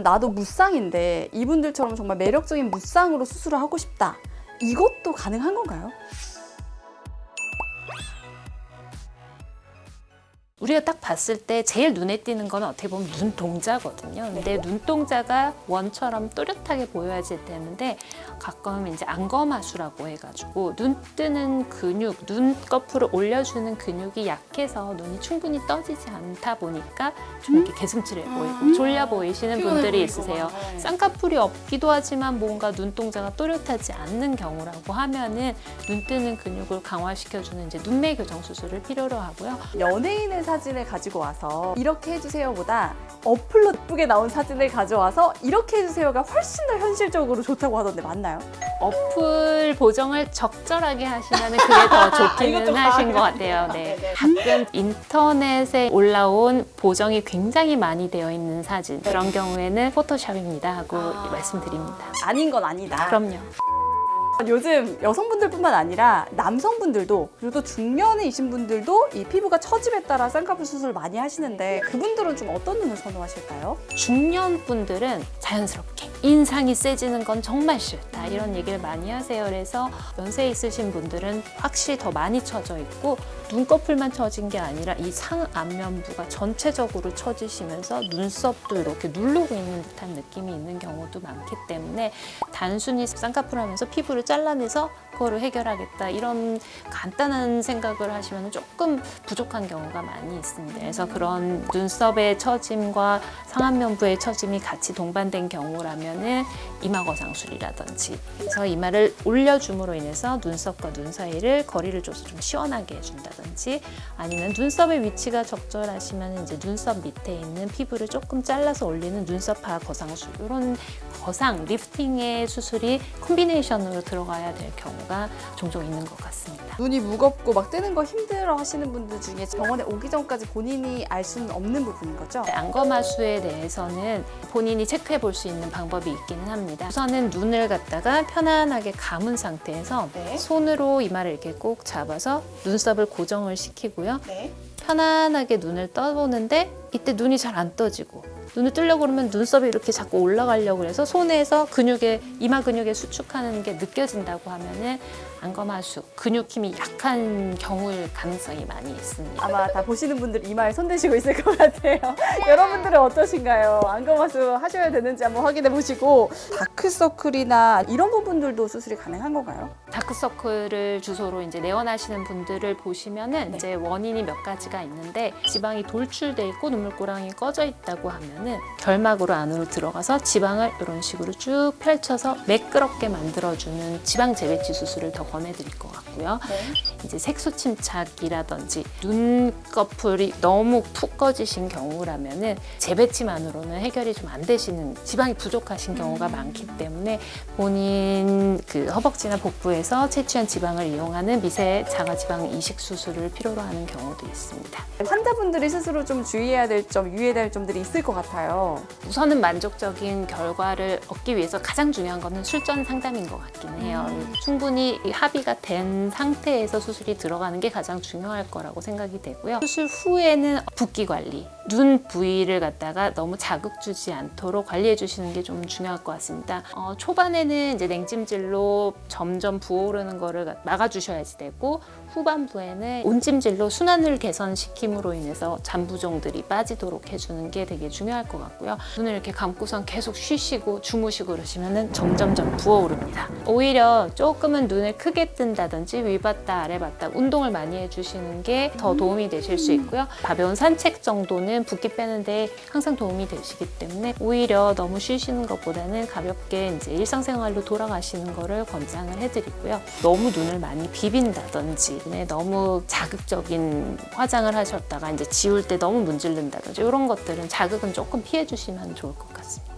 나도 무쌍인데 이분들처럼 정말 매력적인 무쌍으로 수술을 하고 싶다. 이것도 가능한 건가요? 우리가 딱 봤을 때 제일 눈에 띄는 건 어떻게 보면 눈동자거든요. 근데 눈동자가 원처럼 또렷하게 보여야지 되는데 가끔 이제 안검하수라고 해가지고 눈 뜨는 근육, 눈꺼풀을 올려주는 근육이 약해서 눈이 충분히 떠지지 않다 보니까 좀 이렇게 개슴츠레 보이고 졸려 보이시는 분들이 있으세요. 쌍꺼풀이 없기도 하지만 뭔가 눈동자가 또렷하지 않는 경우라고 하면은 눈 뜨는 근육을 강화시켜주는 이제 눈매 교정 수술을 필요로 하고요. 연예인의 사진을 가지고 와서 이렇게 해주세요보다 어플로 예쁘게 나온 사진을 가져와서 이렇게 해주세요가 훨씬 더 현실적으로 좋다고 하던데 맞나요? 어플 보정을 적절하게 하시면 그게 더 좋기는 하신 것 같아요. 네. 가끔 인터넷에 올라온 보정이 굉장히 많이 되어 있는 사진 그런 경우에는 포토샵입니다 하고 말씀드립니다. 아닌 건 아니다. 그럼요. 요즘 여성분들뿐만 아니라 남성분들도 그리고 또 중년이신 분들도 이 피부가 처짐에 따라 쌍꺼풀 수술 많이 하시는데 그분들은 좀 어떤 눈을 선호하실까요? 중년 분들은 자연스럽게 인상이 세지는 건 정말 싫다 이런 얘기를 많이 하세요. 그래서 연세 있으신 분들은 확실히 더 많이 처져 있고 눈꺼풀만 처진 게 아니라 이 상안면부가 전체적으로 처지시면서 눈썹도 이렇게 누르고 있는 듯한 느낌이 있는 경우도 많기 때문에 단순히 쌍꺼풀 하면서 피부를 잘라내서 그거를 해결하겠다. 이런 간단한 생각을 하시면 조금 부족한 경우가 많이 있습니다. 그래서 그런 눈썹의 처짐과 상안면부의 처짐이 같이 동반된 경우라면 은 이마 거상술이라든지. 그래서 이마를 올려줌으로 인해서 눈썹과 눈 사이를 거리를 줘서 좀 시원하게 해준다든지 아니면 눈썹의 위치가 적절하시면 이제 눈썹 밑에 있는 피부를 조금 잘라서 올리는 눈썹하 거상술. 이런 거상 리프팅의 수술이 콤비네이션으로 들어 가야 될 경우가 종종 있는 것 같습니다. 눈이 무겁고 막 뜨는 거 힘들어 하시는 분들 중에 병원에 오기 전까지 본인이 알 수는 없는 부분인 거죠? 안검하수에 대해서는 본인이 체크해 볼 수 있는 방법이 있기는 합니다. 우선은 눈을 갖다가 편안하게 감은 상태에서 네. 손으로 이마를 이렇게 꼭 잡아서 눈썹을 고정을 시키고요. 네. 편안하게 눈을 떠보는데 이때 눈이 잘 안 떠지고 눈을 뜨려고 그러면 눈썹이 이렇게 자꾸 올라가려고 해서 손에서 근육에 이마 근육에 수축하는 게 느껴진다고 하면은 안검하수 근육 힘이 약한 경우일 가능성이 많이 있습니다. 아마 다 보시는 분들 이마에 손 대시고 있을 것 같아요. 여러분들은 어떠신가요? 안검하수 하셔야 되는지 한번 확인해 보시고 다크서클이나 이런 부분들도 수술이 가능한 건가요? 다크서클을 주소로 이제 내원하시는 분들을 보시면은 이제 원인이 몇 가지가 있는데 지방이 돌출돼 있고 눈물고랑이 꺼져 있다고 하면 은 결막으로 안으로 들어가서 지방을 이런 식으로 쭉 펼쳐서 매끄럽게 만들어주는 지방 재배치 수술을 더 권해드릴 것 같고요. 이제 색소 침착이라든지 눈꺼풀이 너무 푹 꺼지신 경우라면은 재배치만으로는 해결이 좀 안 되시는 지방이 부족하신 경우가 많기 때문에 본인 그 허벅지나 복부에서 채취한 지방을 이용하는 미세 자가지방 이식 수술을 필요로 하는 경우도 있습니다. 환자분들이 스스로 좀 주의해야 될 점, 유의해야 될 점들이 있을 것 같아요. 우선은 만족적인 결과를 얻기 위해서 가장 중요한 거는 술전 상담인 것 같긴 해요. 충분히 합의가 된 상태에서 수술이 들어가는 게 가장 중요할 거라고 생각이 되고요. 수술 후에는 붓기 관리, 눈 부위를 갖다가 너무 자극 주지 않도록 관리해 주시는 게 좀 중요할 것 같습니다. 어, 초반에는 이제 냉찜질로 점점 부어오르는 거를 막아주셔야지 되고 후반부에는 온찜질로 순환을 개선시킴으로 인해서 잔부종들이 빠지도록 해주는 게 되게 중요할 것 같고요. 눈을 이렇게 감고선 계속 쉬시고 주무시고 그러시면 점점점 부어오릅니다. 오히려 조금은 눈을 크게 뜬다든지 위봤다 아래봤다 운동을 많이 해주시는 게 더 도움이 되실 수 있고요. 가벼운 산책 정도는 붓기 빼는데 항상 도움이 되시기 때문에 오히려 너무 쉬시는 것보다는 가볍게 이제 일상생활로 돌아가시는 거를 권장을 해드리고요. 너무 눈을 많이 비빈다든지 네, 너무 자극적인 화장을 하셨다가 이제 지울 때 너무 문지른다든지 이런 것들은 자극은 조금 피해 주시면 좋을 것 같습니다.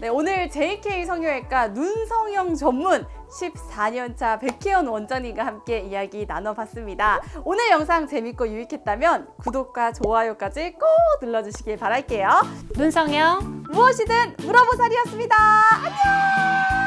네, 오늘 JK 성형외과 눈성형 전문 14년차 백혜연 원장님과 함께 이야기 나눠봤습니다. 오늘 영상 재밌고 유익했다면 구독과 좋아요까지 꼭 눌러주시길 바랄게요. 눈성형 무엇이든 물어보살이었습니다. 안녕!